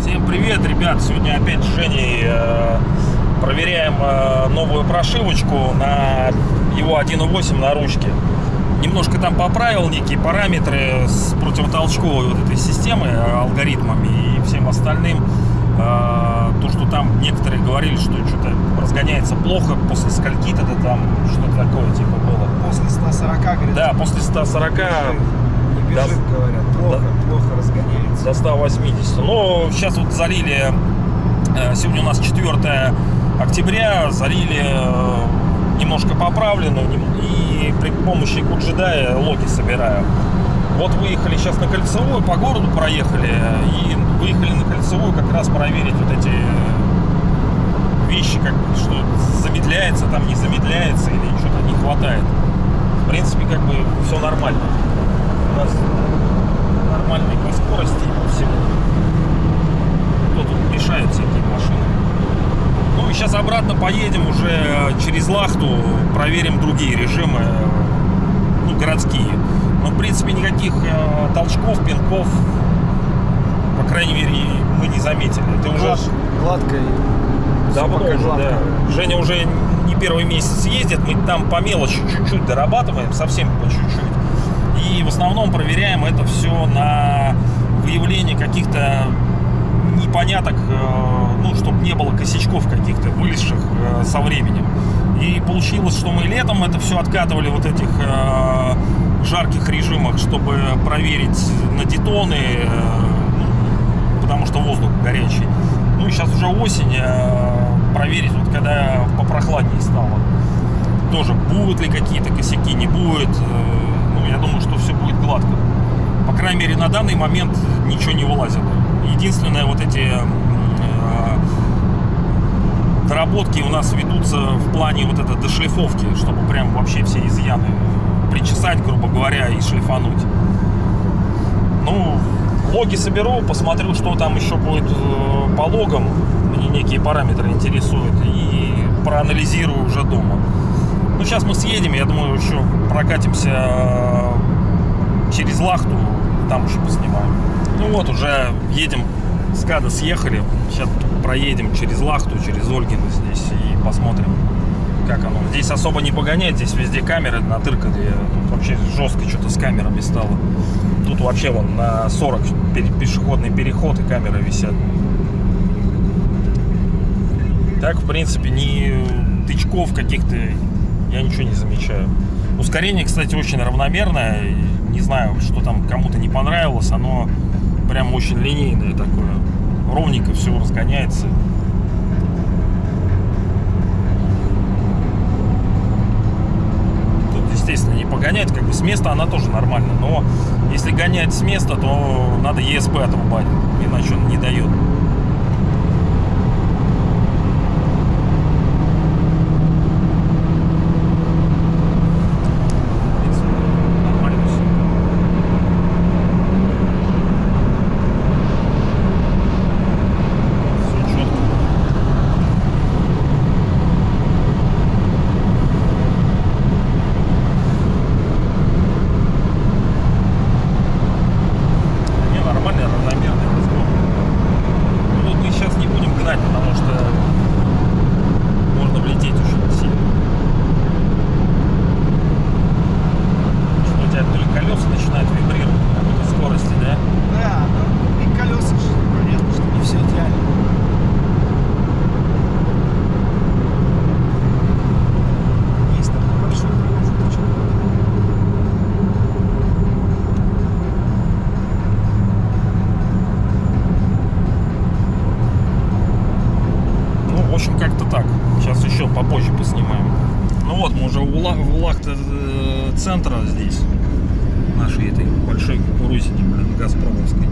Всем привет, ребят! Сегодня опять с Женей э, проверяем э, новую прошивочку на его 1.8 на ручке. Немножко там поправил некие параметры с противотолчковой вот этой системы, э, алгоритмами и всем остальным. Э, то, что там некоторые говорили, что что-то разгоняется плохо после скольки-то это там что-то такое типа было. После 140, говорит, Да, после 140 не бежит, Да. говорят. Плохо, плохо разгоняется. до 180. Но сейчас вот залили, э, сегодня у нас 4 октября, залили э, немножко поправленную и при помощи Куджидая логи собираю. Вот выехали сейчас на кольцевую, по городу проехали и выехали на кольцевую как раз проверить вот эти э, вещи, как что замедляется там, не замедляется или что-то не хватает. В принципе, как бы все нормально. У нас нормальные по скорости и по всему. Кто тут мешает всякие машины. Ну и сейчас обратно поедем уже э, через Лахту, проверим другие режимы, э, ну, городские. Но, в принципе, никаких э, толчков, пинков, по крайней мере, мы не заметили. Ты уже Глад- гладко и давно всё пока уже, гладко. да. Женя уже не первый месяц ездит, мы там по мелочи чуть-чуть дорабатываем, совсем по чуть-чуть. И в основном проверяем это все на выявление каких-то непоняток, э, ну, чтобы не было косячков каких-то, вылезших э, со временем. И получилось, что мы летом это все откатывали вот этих э, жарких режимах, чтобы проверить на детоны, э, ну, потому что воздух горячий. Ну и сейчас уже осень, э, проверить, вот когда попрохладнее стало. Тоже будут ли какие-то косяки, не будет. Э, Ну, я думаю, что все будет гладко. По крайней мере, на данный момент ничего не вылазило. Единственное, вот эти доработки у нас ведутся в плане вот этой дошлифовки, чтобы прям вообще все изъяны причесать, грубо говоря, и шлифануть. Ну, логи соберу, посмотрю, что там еще будет э, по логам. Мне некие параметры интересуют. И проанализирую уже дома. Ну, сейчас мы съедем, я думаю, еще прокатимся э, через Лахту, там еще поснимаем. Ну вот, уже едем, с Када съехали. Сейчас проедем через Лахту, через Ольгино здесь и посмотрим, как оно. Здесь особо не погонять, здесь везде камеры натыркали. Тут вообще жестко что-то с камерами стало. Тут вообще вон на 40 пере- пешеходный переход и камеры висят. Так, в принципе, ни тычков каких-то я ничего не замечаю. Ускорение, кстати, очень равномерное. Не знаю, что там кому-то не понравилось. Оно прям очень линейное такое. Ровненько все разгоняется. Тут, естественно, не погонять. Как бы с места она тоже нормально. Но если гонять с места, то надо ЕСП отрубать. Иначе он не дает. В принципе, нормально всё. Всё чётко. Не, нормальный, равномерный разгон. Ну, тут мы сейчас не будем гнать, потому что можно влететь очень сильно. Что у тебя то ли колеса начинают вибрировать на какой-то скорости, да? Да, ну и колеса же, понятно, что не все идеально. Есть там небольшой промежуточек. Ну, в общем, как-то так. Сейчас еще попозже поснимаем. Ну вот, мы уже в Лахта э, центра здесь. Нашей этой большой кукурузине, блин, Газпромовской.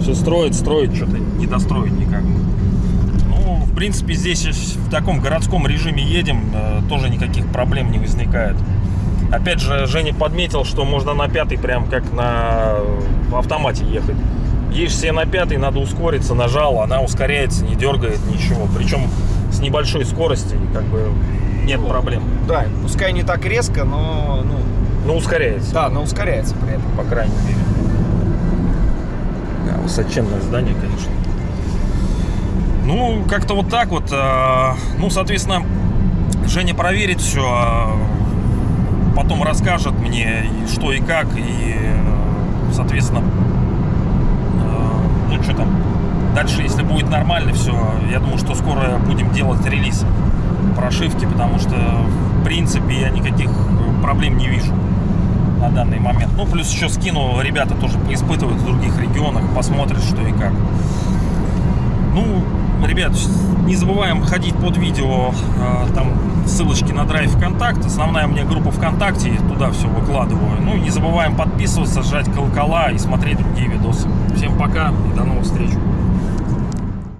Все строит, строит, что-то не достроить никак. Ну, в принципе, здесь в таком городском режиме едем, э, тоже никаких проблем не возникает. Опять же, Женя подметил, что можно на пятый прям как на в автомате ехать. Едешь себе на пятый, надо ускориться, нажал, она ускоряется, не дергает ничего. Причем с небольшой скорости, как бы нет проблем. Да, пускай не так резко, но, ну, Ну, ускоряется, да, но ускоряется при этом. по крайней мере. Да, высоченное здание, конечно. Ну, как-то вот так вот. э, Ну, соответственно, Женя проверит все, потом расскажет мне, что и как, и, соответственно, э, ну, что там, дальше, если будет нормально все, я думаю, что скоро будем делать релиз прошивки, потому что, в принципе, я никаких проблем не вижу на данный момент. Ну, плюс еще скину, ребята тоже поиспытывают в других регионах, посмотрят, что и как. Ну, ребят, не забываем ходить под видео, э, там ссылочки на драйв ВКонтакт, основная у меня группа ВКонтакте, туда все выкладываю. Ну и не забываем подписываться, жать колокола и смотреть другие видосы. Всем пока и до новых встреч.